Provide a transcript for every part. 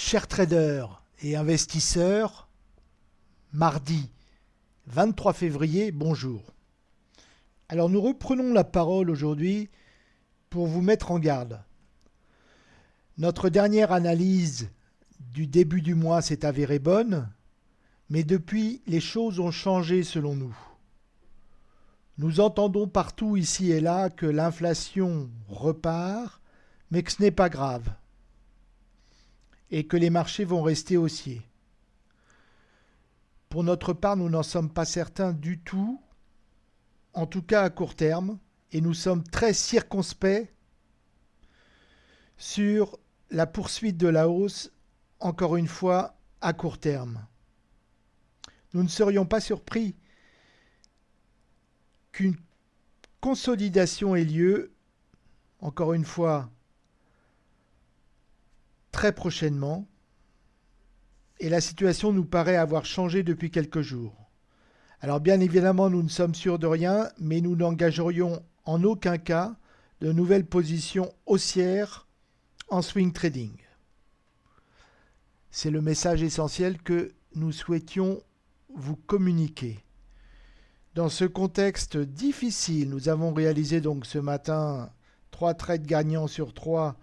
Chers traders et investisseurs, mardi 23 février, bonjour. Alors nous reprenons la parole aujourd'hui pour vous mettre en garde. Notre dernière analyse du début du mois s'est avérée bonne, mais depuis les choses ont changé selon nous. Nous entendons partout ici et là que l'inflation repart, mais que ce n'est pas grave et que les marchés vont rester haussiers. Pour notre part, nous n'en sommes pas certains du tout, en tout cas à court terme, et nous sommes très circonspects sur la poursuite de la hausse, encore une fois, à court terme. Nous ne serions pas surpris qu'une consolidation ait lieu, encore une fois, très prochainement et la situation nous paraît avoir changé depuis quelques jours. Alors bien évidemment, nous ne sommes sûrs de rien, mais nous n'engagerions en aucun cas de nouvelles positions haussières en swing trading. C'est le message essentiel que nous souhaitions vous communiquer. Dans ce contexte difficile, nous avons réalisé donc ce matin trois trades gagnants sur trois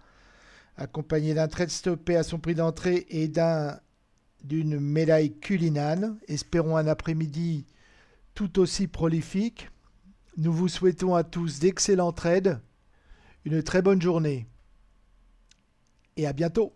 accompagné d'un trade stoppé à son prix d'entrée et d'un d'une médaille culinane. Espérons un après-midi tout aussi prolifique. Nous vous souhaitons à tous d'excellents trades, une très bonne journée et à bientôt.